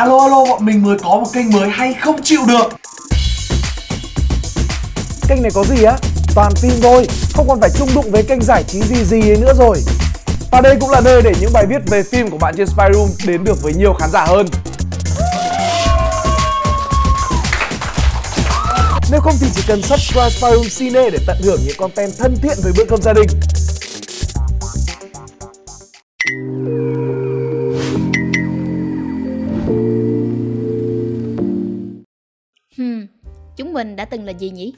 Alo alo bọn mình mới có một kênh mới hay không chịu được. Kênh này có gì á? Toàn phim thôi, không còn phải chung đụng với kênh giải trí gì gì ấy nữa rồi. Và đây cũng là nơi để những bài viết về phim của bạn trên Spyroom đến được với nhiều khán giả hơn. Nếu không thì chỉ cần subscribe Spyroom Cine để tận hưởng những content thân thiện với bữa cơm gia đình. Mình đã từng là gì nhỉ?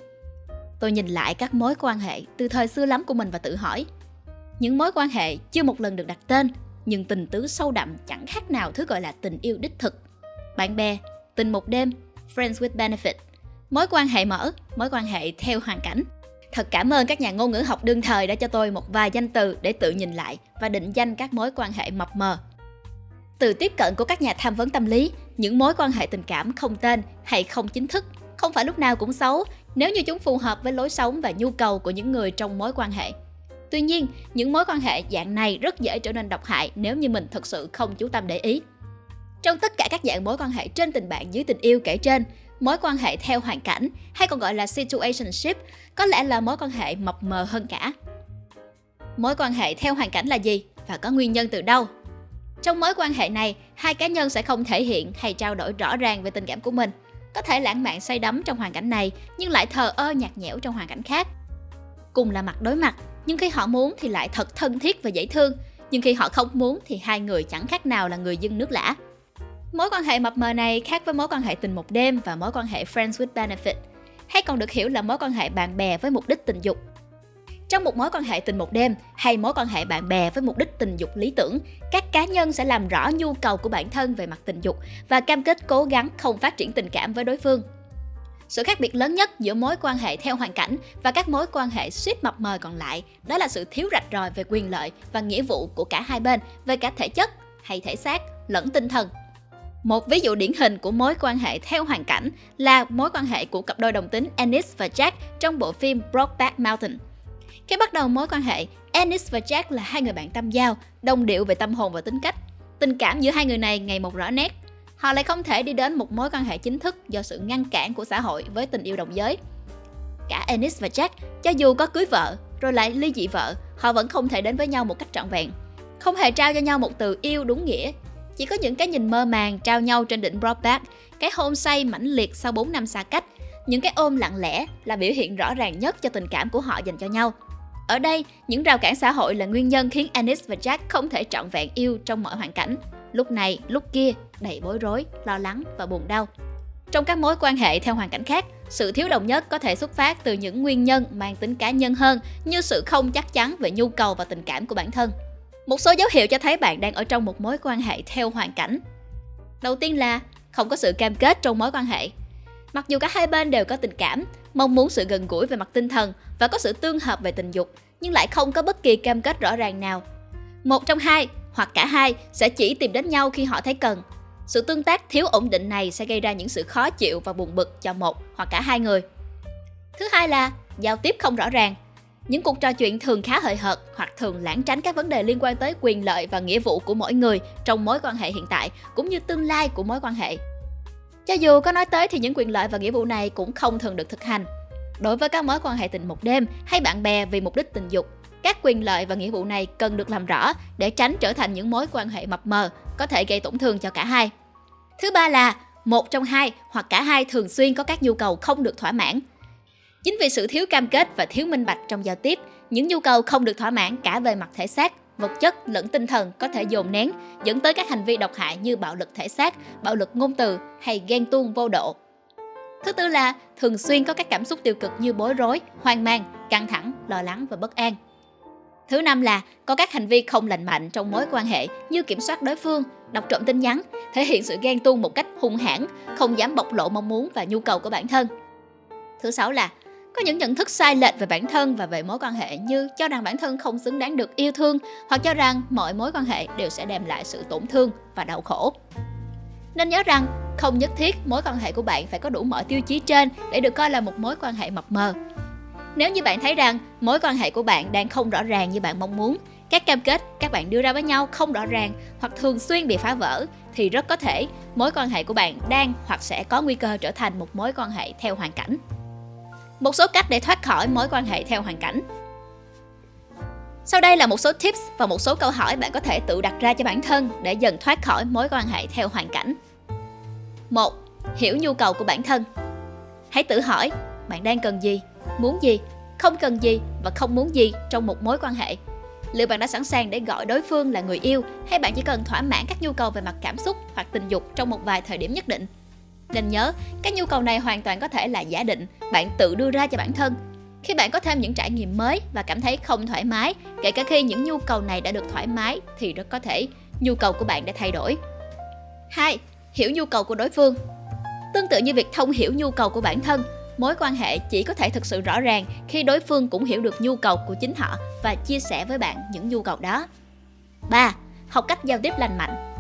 Tôi nhìn lại các mối quan hệ từ thời xưa lắm của mình và tự hỏi. Những mối quan hệ chưa một lần được đặt tên, nhưng tình tứ sâu đậm chẳng khác nào thứ gọi là tình yêu đích thực. Bạn bè, tình một đêm, friends with benefit, mối quan hệ mở, mối quan hệ theo hoàn cảnh. Thật cảm ơn các nhà ngôn ngữ học đương thời đã cho tôi một vài danh từ để tự nhìn lại và định danh các mối quan hệ mập mờ. Từ tiếp cận của các nhà tham vấn tâm lý, những mối quan hệ tình cảm không tên hay không chính thức không phải lúc nào cũng xấu nếu như chúng phù hợp với lối sống và nhu cầu của những người trong mối quan hệ. Tuy nhiên, những mối quan hệ dạng này rất dễ trở nên độc hại nếu như mình thật sự không chú tâm để ý. Trong tất cả các dạng mối quan hệ trên tình bạn dưới tình yêu kể trên, mối quan hệ theo hoàn cảnh hay còn gọi là situationship có lẽ là mối quan hệ mập mờ hơn cả. Mối quan hệ theo hoàn cảnh là gì và có nguyên nhân từ đâu? Trong mối quan hệ này, hai cá nhân sẽ không thể hiện hay trao đổi rõ ràng về tình cảm của mình. Có thể lãng mạn say đắm trong hoàn cảnh này, nhưng lại thờ ơ nhạt nhẽo trong hoàn cảnh khác. Cùng là mặt đối mặt, nhưng khi họ muốn thì lại thật thân thiết và dễ thương, nhưng khi họ không muốn thì hai người chẳng khác nào là người dân nước lã. Mối quan hệ mập mờ này khác với mối quan hệ tình một đêm và mối quan hệ friends with benefit, hay còn được hiểu là mối quan hệ bạn bè với mục đích tình dục. Trong một mối quan hệ tình một đêm hay mối quan hệ bạn bè với mục đích tình dục lý tưởng, các cá nhân sẽ làm rõ nhu cầu của bản thân về mặt tình dục và cam kết cố gắng không phát triển tình cảm với đối phương. Sự khác biệt lớn nhất giữa mối quan hệ theo hoàn cảnh và các mối quan hệ suýt mập mờ còn lại đó là sự thiếu rạch ròi về quyền lợi và nghĩa vụ của cả hai bên về cả thể chất hay thể xác lẫn tinh thần. Một ví dụ điển hình của mối quan hệ theo hoàn cảnh là mối quan hệ của cặp đôi đồng tính Ennis và Jack trong bộ phim Brokeback Mountain. Khi bắt đầu mối quan hệ, Ennis và Jack là hai người bạn tâm giao, đồng điệu về tâm hồn và tính cách. Tình cảm giữa hai người này ngày một rõ nét. Họ lại không thể đi đến một mối quan hệ chính thức do sự ngăn cản của xã hội với tình yêu đồng giới. Cả Ennis và Jack, cho dù có cưới vợ, rồi lại ly dị vợ, họ vẫn không thể đến với nhau một cách trọn vẹn. Không hề trao cho nhau một từ yêu đúng nghĩa. Chỉ có những cái nhìn mơ màng trao nhau trên đỉnh Broadback, cái hôn say mãnh liệt sau 4 năm xa cách, những cái ôm lặng lẽ là biểu hiện rõ ràng nhất cho tình cảm của họ dành cho nhau. Ở đây, những rào cản xã hội là nguyên nhân khiến Anis và Jack không thể trọn vẹn yêu trong mọi hoàn cảnh. Lúc này, lúc kia, đầy bối rối, lo lắng và buồn đau. Trong các mối quan hệ theo hoàn cảnh khác, sự thiếu đồng nhất có thể xuất phát từ những nguyên nhân mang tính cá nhân hơn như sự không chắc chắn về nhu cầu và tình cảm của bản thân. Một số dấu hiệu cho thấy bạn đang ở trong một mối quan hệ theo hoàn cảnh. Đầu tiên là không có sự cam kết trong mối quan hệ. Mặc dù cả hai bên đều có tình cảm, mong muốn sự gần gũi về mặt tinh thần và có sự tương hợp về tình dục, nhưng lại không có bất kỳ cam kết rõ ràng nào. Một trong hai hoặc cả hai sẽ chỉ tìm đến nhau khi họ thấy cần. Sự tương tác thiếu ổn định này sẽ gây ra những sự khó chịu và buồn bực cho một hoặc cả hai người. Thứ hai là giao tiếp không rõ ràng. Những cuộc trò chuyện thường khá hời hợt hoặc thường lãng tránh các vấn đề liên quan tới quyền lợi và nghĩa vụ của mỗi người trong mối quan hệ hiện tại cũng như tương lai của mối quan hệ. Cho dù có nói tới thì những quyền lợi và nghĩa vụ này cũng không thường được thực hành. Đối với các mối quan hệ tình một đêm hay bạn bè vì mục đích tình dục, các quyền lợi và nghĩa vụ này cần được làm rõ để tránh trở thành những mối quan hệ mập mờ, có thể gây tổn thương cho cả hai. Thứ ba là một trong hai hoặc cả hai thường xuyên có các nhu cầu không được thỏa mãn. Chính vì sự thiếu cam kết và thiếu minh bạch trong giao tiếp, những nhu cầu không được thỏa mãn cả về mặt thể xác, vật chất lẫn tinh thần có thể dồn nén, dẫn tới các hành vi độc hại như bạo lực thể xác, bạo lực ngôn từ hay ghen tuông vô độ. Thứ tư là thường xuyên có các cảm xúc tiêu cực như bối rối, hoang mang, căng thẳng, lo lắng và bất an. Thứ năm là có các hành vi không lành mạnh trong mối quan hệ như kiểm soát đối phương, đọc trộm tin nhắn, thể hiện sự ghen tuông một cách hung hãn, không dám bộc lộ mong muốn và nhu cầu của bản thân. Thứ sáu là có những nhận thức sai lệch về bản thân và về mối quan hệ như cho rằng bản thân không xứng đáng được yêu thương hoặc cho rằng mọi mối quan hệ đều sẽ đem lại sự tổn thương và đau khổ. Nên nhớ rằng, không nhất thiết mối quan hệ của bạn phải có đủ mọi tiêu chí trên để được coi là một mối quan hệ mập mờ. Nếu như bạn thấy rằng mối quan hệ của bạn đang không rõ ràng như bạn mong muốn, Các cam kết các bạn đưa ra với nhau không rõ ràng hoặc thường xuyên bị phá vỡ thì rất có thể mối quan hệ của bạn đang hoặc sẽ có nguy cơ trở thành một mối quan hệ theo hoàn cảnh. Một số cách để thoát khỏi mối quan hệ theo hoàn cảnh. Sau đây là một số tips và một số câu hỏi bạn có thể tự đặt ra cho bản thân để dần thoát khỏi mối quan hệ theo hoàn cảnh. 1. Hiểu nhu cầu của bản thân. Hãy tự hỏi bạn đang cần gì, muốn gì, không cần gì và không muốn gì trong một mối quan hệ. Liệu bạn đã sẵn sàng để gọi đối phương là người yêu hay bạn chỉ cần thỏa mãn các nhu cầu về mặt cảm xúc hoặc tình dục trong một vài thời điểm nhất định? Nên nhớ, các nhu cầu này hoàn toàn có thể là giả định, bạn tự đưa ra cho bản thân. Khi bạn có thêm những trải nghiệm mới và cảm thấy không thoải mái, kể cả khi những nhu cầu này đã được thoải mái thì rất có thể nhu cầu của bạn đã thay đổi. 2. Hiểu nhu cầu của đối phương. Tương tự như việc thông hiểu nhu cầu của bản thân, mối quan hệ chỉ có thể thực sự rõ ràng khi đối phương cũng hiểu được nhu cầu của chính họ và chia sẻ với bạn những nhu cầu đó. 3. Học cách giao tiếp lành mạnh.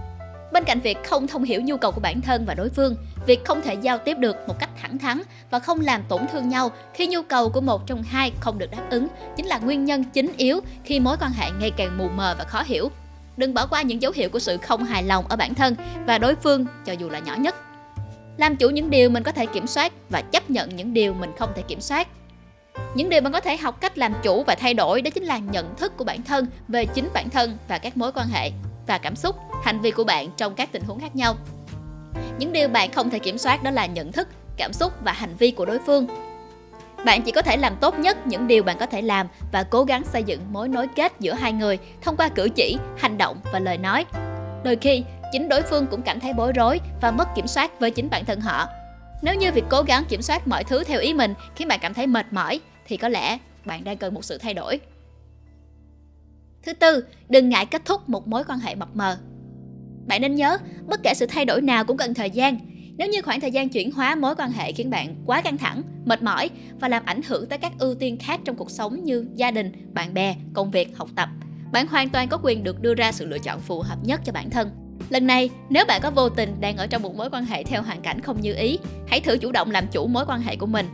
Bên cạnh việc không thông hiểu nhu cầu của bản thân và đối phương, việc không thể giao tiếp được một cách thẳng thắn và không làm tổn thương nhau khi nhu cầu của một trong hai không được đáp ứng chính là nguyên nhân chính yếu khi mối quan hệ ngày càng mù mờ và khó hiểu. Đừng bỏ qua những dấu hiệu của sự không hài lòng ở bản thân và đối phương cho dù là nhỏ nhất. Làm chủ những điều mình có thể kiểm soát và chấp nhận những điều mình không thể kiểm soát. Những điều bạn có thể học cách làm chủ và thay đổi đó chính là nhận thức của bản thân về chính bản thân và các mối quan hệ và cảm xúc, hành vi của bạn trong các tình huống khác nhau. Những điều bạn không thể kiểm soát đó là nhận thức, cảm xúc và hành vi của đối phương. Bạn chỉ có thể làm tốt nhất những điều bạn có thể làm và cố gắng xây dựng mối nối kết giữa hai người thông qua cử chỉ, hành động và lời nói. Đôi khi, chính đối phương cũng cảm thấy bối rối và mất kiểm soát với chính bản thân họ. Nếu như việc cố gắng kiểm soát mọi thứ theo ý mình khiến bạn cảm thấy mệt mỏi thì có lẽ bạn đang cần một sự thay đổi. Thứ tư, đừng ngại kết thúc một mối quan hệ mập mờ. Bạn nên nhớ, bất kể sự thay đổi nào cũng cần thời gian. Nếu như khoảng thời gian chuyển hóa mối quan hệ khiến bạn quá căng thẳng, mệt mỏi và làm ảnh hưởng tới các ưu tiên khác trong cuộc sống như gia đình, bạn bè, công việc, học tập, bạn hoàn toàn có quyền được đưa ra sự lựa chọn phù hợp nhất cho bản thân. Lần này, nếu bạn có vô tình đang ở trong một mối quan hệ theo hoàn cảnh không như ý, hãy thử chủ động làm chủ mối quan hệ của mình.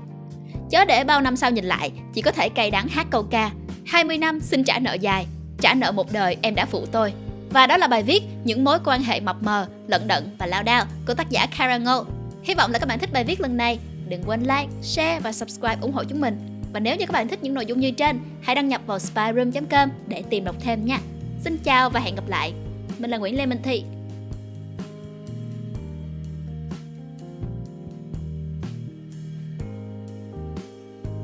Chớ để bao năm sau nhìn lại, chỉ có thể cay đắng hát câu ca 20 năm xin trả nợ dài, trả nợ một đời em đã phụ tôi. Và đó là bài viết Những mối quan hệ mập mờ, lận đận và lao đao của tác giả Karen Ngô. Hy vọng là các bạn thích bài viết lần này. Đừng quên like, share và subscribe ủng hộ chúng mình. Và nếu như các bạn thích những nội dung như trên, hãy đăng nhập vào spyroom.com để tìm đọc thêm nha. Xin chào và hẹn gặp lại. Mình là Nguyễn Lê Minh Thị.